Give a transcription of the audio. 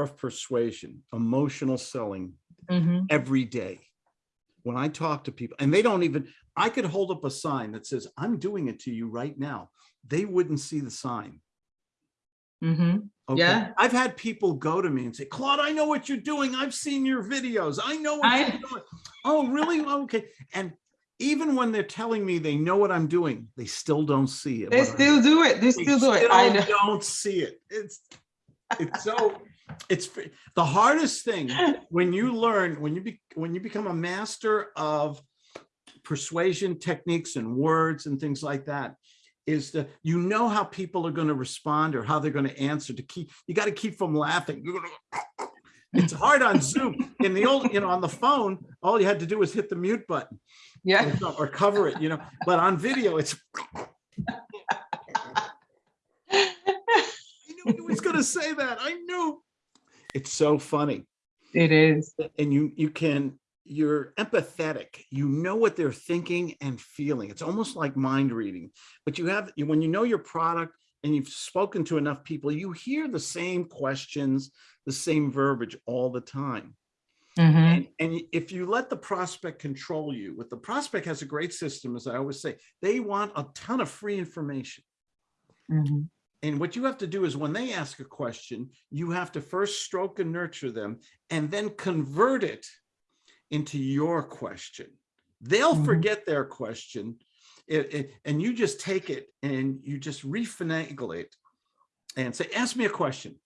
power of persuasion, emotional selling Mhm. every day. When I talk to people and they don't even, I could hold up a sign that says, I'm doing it to you right now. They wouldn't see the sign. Mhm. Okay. Yeah. I've had people go to me and say, Claude, I know what you're doing. I've seen your videos. I know what I- you're doing. Oh, really? Okay. And even when they're telling me they know what I'm doing, they still don't see it. They still do it. They they still do it. I don't see it. It's it's so it's the hardest thing when you learn when you be when you become a master of persuasion techniques and words and things like that is that you know how people are going to respond or how they're going to answer to keep you got to keep from laughing it's hard on zoom in the old you know on the phone all you had to do was hit the mute button Yeah. or or cover it, you know, but on video, it's. I knew he was gonna say that. I knew. It's so funny. It is. And you, you can, you're empathetic. You know what they're thinking and feeling. It's almost like mind reading. But you have, you- when you know your product and you've spoken to enough people, you hear the same questions, the same verbiage all the time. Mhm. And, and if you let the prospect control you, what the prospect has a great system, as I always say, they want a ton of free information. Mhm. And what you have to do is when they ask a question, you have to first stroke and nurture them and then convert it into your question. They'll Mhm. forget their question it, it- and you just take it and you just refinagle it and say, ask me a question.